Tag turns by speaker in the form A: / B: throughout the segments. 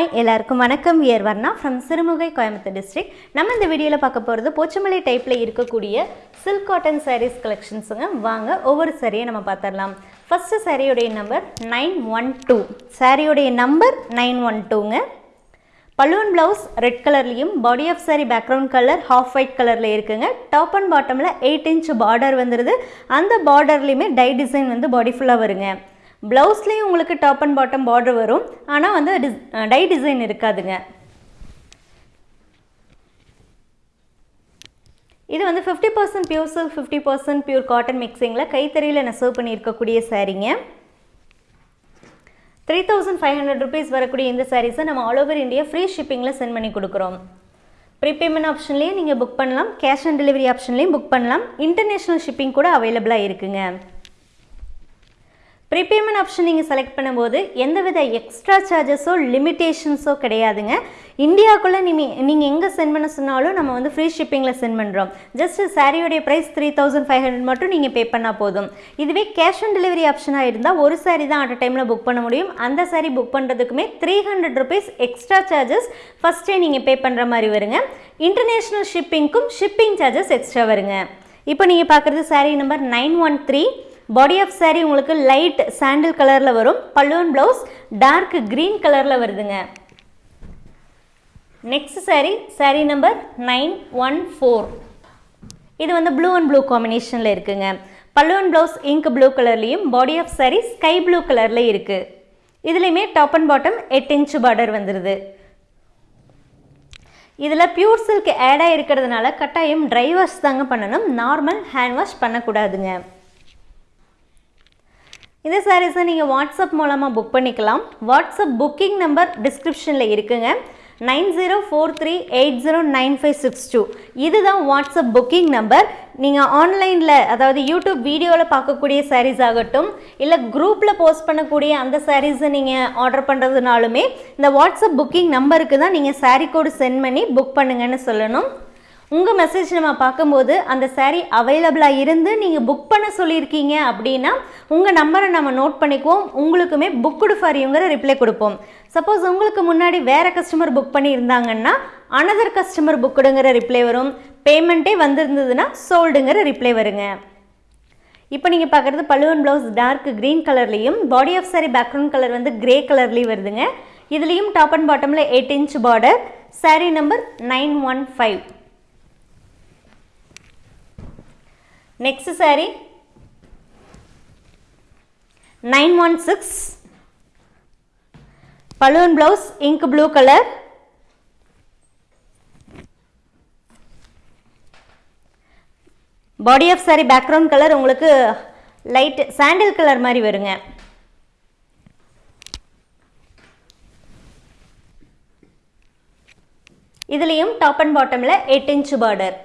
A: Hi எல்லாருக்கும் வணக்கம். We're Varna from Sirumugai Coimbatore district நம்ம இந்த வீடியோவில் பார்க்க போகிறது போச்சமலை டைப்பில் இருக்கக்கூடிய சில்க் காட்டன் சாரீஸ் கலெக்ஷன்ஸுங்க வாங்க ஒவ்வொரு சாரியை நம்ம பார்த்துடலாம். ஃபஸ்ட்டு சாரியோடைய நம்பர் நைன் ஒன் டூ சாரியோடைய நம்பர் நைன் ஒன் டூங்க பலூன் ப்ளவுஸ் ரெட் கலர்லேயும் body of saree background colour half white கலரில் இருக்குங்க. டாப் அண்ட் பாட்டமில் எயிட் இன்ச் பார்டர் வந்துடுது அந்த பார்டர்லேயுமே டை டிசைன் வந்து பாடி ஃபுல்லாக வருங்க. ப்ளவுஸ்லேயும் உங்களுக்கு டாப் அண்ட் பாட்டம் பார்டர் வரும். ஆனால் வந்து டிஸ் டை டிசைன் இருக்காதுங்க. இது வந்து fifty percent pure silk fifty percent pure cotton மிக்சிங்கில் கைத்தறியில் நெசவு பண்ணியிருக்கக்கூடிய சாரீங்க three thousand five hundred rupees வரக்கூடிய இந்த சாரீஸை நம்ம ஆல் ஓவர் இந்தியா ஃப்ரீ ஷிப்பிங்கில் சென்ட் பண்ணி கொடுக்குறோம். ப்ரீபேமெண்ட் ஆப்ஷன்லேயும் நீங்கள் புக் பண்ணலாம் கேஷ் ஆன் டெலிவரி ஆப்ஷன்லேயும் புக் பண்ணலாம். இன்டர்நேஷ்னல் ஷிப்பிங் கூட அவைலபிளாக இருக்குங்க. ப்ரீபேமெண்ட் ஆப்ஷன் நீங்கள் செலக்ட் பண்ணும்போது எந்தவித எக்ஸ்ட்ரா சார்ஜஸோ லிமிட்டேஷன்ஸோ கிடையாதுங்க. இந்தியாவுக்குள்ளே நீங்கள் நீங்கள் எங்கே சென்ட் பண்ண சொன்னாலும் நம்ம வந்து ஃப்ரீ ஷிப்பிங்கில் சென்ட் பண்ணுறோம் just சாரியோடைய price three thousand five hundred மட்டும் நீங்கள் பே பண்ணால் போதும். இதுவே கேஷ் ஆன் டெலிவரி ஆப்ஷனாக இருந்தால் ஒரு சாரி தான் அட் டைமில் புக் பண்ண முடியும். அந்த sorry book பண்ணுறதுக்குமே three hundred rupees extra charges ஃபஸ்ட்டே நீங்கள் பே பண்ணுற மாதிரி வருங்க. இன்டர்நேஷ்னல் ஷிப்பிங்க்கும் ஷிப்பிங் சார்ஜஸ் எக்ஸ்ட்ரா வருங்க. இப்போ நீங்கள் பார்க்குறது saree number nine one three body of saree உங்களுக்கு லைட் சாண்டில் கலரில் வரும். பல்லுவன் ப்ளவுஸ் டார்க் க்ரீன் கலரில் வருதுங்க. Next saree saree number nine one four இது வந்து ப்ளூ அண்ட் ப்ளூ காம்பினேஷனில் இருக்குங்க. பல்லுவன் ப்ளவுஸ் இங்க் ப்ளூ கலர்லேயும் body of saree sky blue கலரில் இருக்குது இதுலேயுமே டாப் அண்ட் பாட்டம் எட்டு இன்ச் பார்டர் வந்துடுது இதில் பியூர் சில்க் ஆடாக இருக்கிறதுனால கட்டாயம் ட்ரை வாஷ் தாங்க பண்ணணும். நார்மல் ஹேண்ட் வாஷ் பண்ணக்கூடாதுங்க. இந்த சாரீஸை நீங்கள் வாட்ஸ்அப் மூலமாக புக் பண்ணிக்கலாம். வாட்ஸ்அப் புக்கிங் நம்பர் டிஸ்கிரிப்ஷனில் இருக்குங்க. Nine zero four three eight zero nine five six two. இதுதான் வாட்ஸ்அப் புக்கிங் நம்பர் நீங்கள் ஆன்லைனில் அதாவது யூடியூப் வீடியோவில் பார்க்கக்கூடிய சாரீஸ் ஆகட்டும் இல்லை குரூப்பில் போஸ்ட் பண்ணக்கூடிய அந்த சாரீஸை நீங்கள் ஆர்டர் பண்ணுறதுனாலுமே இந்த வாட்ஸ்அப் புக்கிங் நம்பருக்கு தான் நீங்கள் சாரீ கோடு சென்ட் பண்ணி புக் பண்ணுங்கன்னு சொல்லணும். உங்கள் மெசேஜ் நம்ம பார்க்கும்போது அந்த சேரீ அவைலபிளாக இருந்து நீங்கள் புக் பண்ண சொல்லியிருக்கீங்க அப்படின்னா உங்கள் நம்பரை நம்ம நோட் பண்ணிக்குவோம். உங்களுக்குமே புக்குடு ஃபார் யூங்கிற ரிப்ளை கொடுப்போம். சப்போஸ் உங்களுக்கு முன்னாடி வேறு கஸ்டமர் புக் பண்ணியிருந்தாங்கன்னா அனதர் கஸ்டமர் புக்குடுங்கிற ரிப்ளை வரும். பேமெண்ட்டே வந்திருந்ததுன்னா சோல்டுங்கிற ரிப்ளை வருங்க. இப்போ நீங்கள் பார்க்குறது பழுவன் ப்ளவுஸ் டார்க் க்ரீன் கலர்லேயும் body of saree background colour வந்து கிரே கலர்லேயும் வருதுங்க. இதுலேயும் டாப் அண்ட் பாட்டமில் eight inch border saree number nine one five next saree nine one six balloon blouse ink blue colour body of saree background colour உங்களுக்கு light sandal colour மாதிரி வருங்க. இதுலேயும் top and பாட்டமில் eight inch border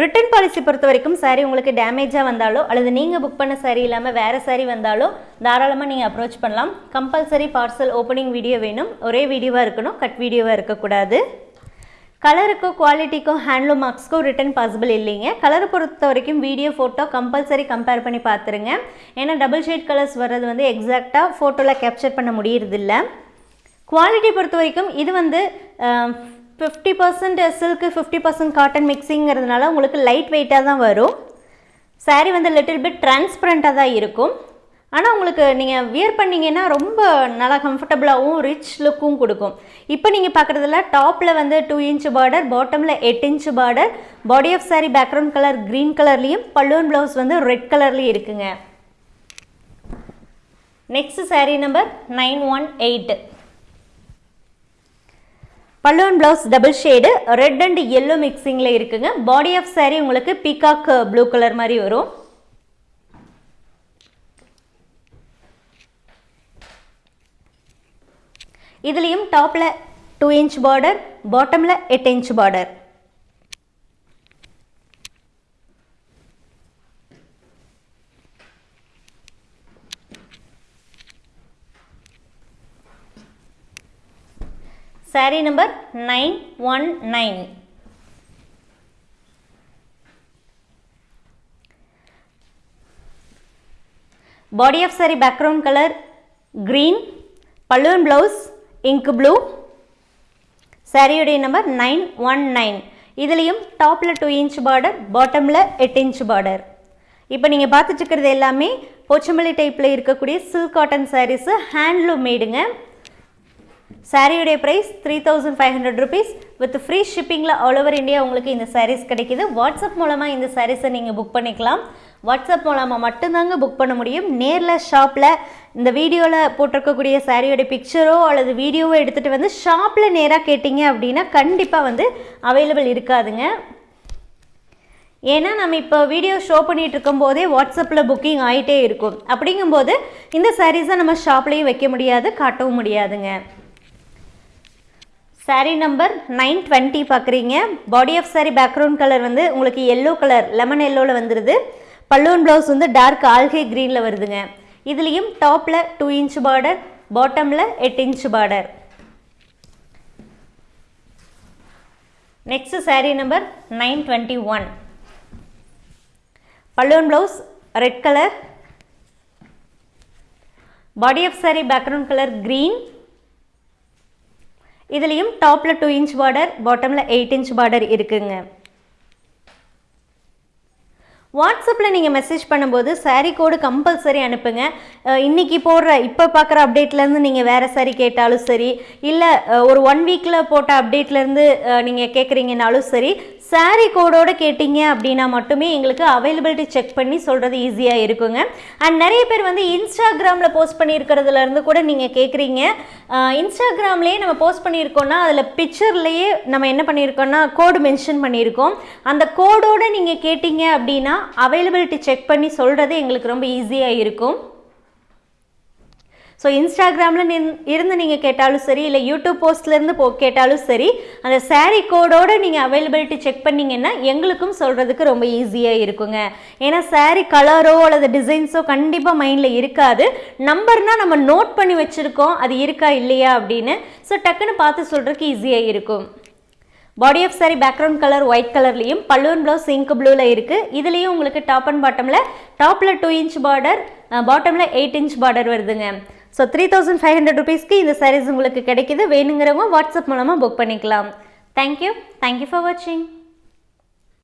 A: return policy பொறுத்த வரைக்கும் சாரீ உங்களுக்கு டேமேஜாக வந்தாலோ அல்லது நீங்கள் புக் பண்ண சாரீ இல்லாமல் வேறு சாரீ வந்தாலோ தாராளமாக நீங்கள் அப்ரோச் பண்ணலாம். கம்பல்சரி பார்சல் ஓப்பனிங் வீடியோ வேணும். ஒரே வீடியோவாக இருக்கணும் கட் வீடியோவாக இருக்கக்கூடாது. கலருக்கோ குவாலிட்டிக்கோ ஹேண்ட்லூம் மார்க்ஸ்க்கோ ரிட்டர்ன் பாசிபிள் இல்லைங்க. கலரை பொறுத்த வரைக்கும் வீடியோ ஃபோட்டோ கம்பல்சரி கம்பேர் பண்ணி பார்த்துருங்க. ஏன்னா டபுள் ஷேட் கலர்ஸ் வர்றது வந்து எக்ஸாக்டாக ஃபோட்டோவில் கேப்சர் பண்ண முடியறதில்ல. குவாலிட்டி பொறுத்த வரைக்கும் இது வந்து fifty percent silk fifty percent cotton மிக்சிங்கிறதுனால உங்களுக்கு லைட் வெயிட்டாக தான் வரும். சாரீ வந்து லிட்டில் பிட் டிரான்ஸ்பரண்ட்டாக தான் இருக்கும். ஆனால் உங்களுக்கு நீங்கள் வியர் பண்ணிங்கன்னா ரொம்ப நல்லா கம்ஃபர்டபுளாகவும் ரிச் லுக்கும் கொடுக்கும். இப்போ நீங்கள் பார்க்குறதுல டாப்பில் வந்து டூ இன்ச் பார்டர் பாட்டமில் எட்டு inch border body of saree background colour green கலர்லேயும் பல்லுவன் ப்ளவுஸ் வந்து ரெட் கலர்லேயும் இருக்குங்க. Next saree number nine one eight பல்லுவன் blouse double shade red and yellow மிக்சிங்கில் இருக்குங்க. பாடி ஆஃப் saree உங்களுக்கு பீகாக் ப்ளூ கலர் மாதிரி வரும். இதுலேயும் டாப்பில் டூ இன்ச் பார்டர் பாட்டமில் எட்டு inch border saree number nine one nine body of saree background colour green balloon blouse ink blue சாரியுடைய number nine one nine இதுலேயும் டாப்பில் டூ இன்ச் பார்டர் பாட்டமில் எட்டு இன்ச் பார்டர் இப்போ நீங்கள் பார்த்துட்டு இருக்கிறது எல்லாமே போச்சமல்லி டைப்பில் இருக்கக்கூடிய சில்க் காட்டன் சாரீஸு ஹேண்ட்லூம் மேடுங்க சாரியுடைய price three thousand five hundred rupees with free ஷிப்பிங்கில் all over India உங்களுக்கு இந்த சாரீஸ் கிடைக்கிது. வாட்ஸ்அப் மூலமாக இந்த சாரீஸை நீங்கள் புக் பண்ணிக்கலாம். வாட்ஸ்அப் மூலமாக மட்டும்தாங்க புக் பண்ண முடியும். நேரில் ஷாப்பில் இந்த வீடியோவில் போட்டிருக்கக்கூடிய சாரியோட பிக்சரோ அல்லது வீடியோவோ எடுத்துகிட்டு வந்து ஷாப்பில் நேராக கேட்டிங்க அப்படின்னா கண்டிப்பாக வந்து அவைலபிள் இருக்காதுங்க. ஏன்னா நம்ம இப்போ வீடியோ ஷோ பண்ணிட்டு இருக்கும்போதே வாட்ஸ்அப்பில் புக்கிங் ஆகிட்டே இருக்கும். அப்படிங்கும்போது இந்த சாரீஸை நம்ம ஷாப்லேயும் வைக்க முடியாது காட்டவும் முடியாதுங்க. சாரீ நம்பர் நைன் டுவெண்ட்டி பார்க்குறீங்க body of saree background colour வந்து உங்களுக்கு எல்லோ கலர் லெமன் எல்லோவில் வந்துடுது பல்லூன் ப்ளவுஸ் வந்து டார்க் ஆல்கே க்ரீனில் வருதுங்க. இதுலேயும் டாப்பில் டூ இன்ச் பார்டர் பாட்டமில் எட்டு inch border next saree number nine twenty one balloon blouse red colour body of saree background colour green இதுலேயும் டாப்பில் டூ இன்ச் பார்டர் பாட்டமில் எயிட் இன்ச் பார்டர் இருக்குங்க. வாட்ஸ்அப்பில் நீங்கள் மெசேஜ் பண்ணும்போது சாரீ கோடு கம்பல்சரி அனுப்புங்க. இன்றைக்கி இன்னைக்கு போடுற இப்போ பார்க்குற அப்டேட்லேருந்து நீங்கள் வேறு சாரீ கேட்டாலும் சரி இல்லை ஒரு ஒன் வீக்கில் போட்ட அப்டேட்லேருந்து நீங்கள் கேட்குறீங்கனாலும் சரி சாரீ கோடோடு கேட்டிங்க அப்படின்னா மட்டுமே எங்களுக்கு அவைலபிலிட்டி செக் பண்ணி சொல்கிறது ஈஸியாக இருக்குங்க. அண்ட் நிறைய பேர் வந்து இன்ஸ்டாகிராமில் போஸ்ட் பண்ணியிருக்கிறதுலேருந்து கூட நீங்கள் கேட்குறீங்க இன்ஸ்டாகிராம்லேயே நம்ம போஸ்ட் பண்ணியிருக்கோம்னா அதில் பிக்சர்லேயே நம்ம என்ன பண்ணியிருக்கோன்னா கோடு மென்ஷன் பண்ணியிருக்கோம். அந்த கோடோடு நீங்கள் கேட்டிங்க அப்படின்னா அவைலபிலிட்டி செக் பண்ணி சொல்கிறது எங்களுக்கு ரொம்ப ஈஸியாக இருக்கும். ஸோ இன்ஸ்டாகிராமில் நின் இருந்து நீங்கள் கேட்டாலும் சரி இல்லை யூடியூப் போஸ்ட்லேருந்து போ கேட்டாலும் சரி அந்த சாரீ கோடோடு நீங்கள் அவைலபிலிட்டி செக் பண்ணிங்கன்னா எங்களுக்கும் சொல்கிறதுக்கு ரொம்ப ஈஸியாக இருக்குங்க. ஏன்னா சாரீ கலரோ அல்லது டிசைன்ஸோ கண்டிப்பாக மைண்டில் இருக்காது. நம்பர்னால் நம்ம நோட் பண்ணி வச்சுருக்கோம் அது இருக்கா இல்லையா அப்படின்னு. ஸோ டக்குன்னு பார்த்து சொல்கிறதுக்கு ஈஸியாக இருக்கும். Body of saree background colour white கலர்லேயும் பல்லூன் ப்ளவுஸ் இங்க் ப்ளூவில் இருக்குது இதுலேயும் உங்களுக்கு டாப் அண்ட் பாட்டமில் டாப்பில் டூ இன்ச் பார்டர் பாட்டமில் எயிட் இன்ச் பார்டர் வருதுங்க. So three thousand five hundred ருபீஸ்க்கு இந்த சாரீஸ் உங்களுக்கு கிடைக்குது. வேணுங்கிறவங்க வாட்ஸ்அப் மூலமாக புக் பண்ணிக்கலாம். தேங்க்யூ தேங்க்யூ ஃபார் வாட்சிங்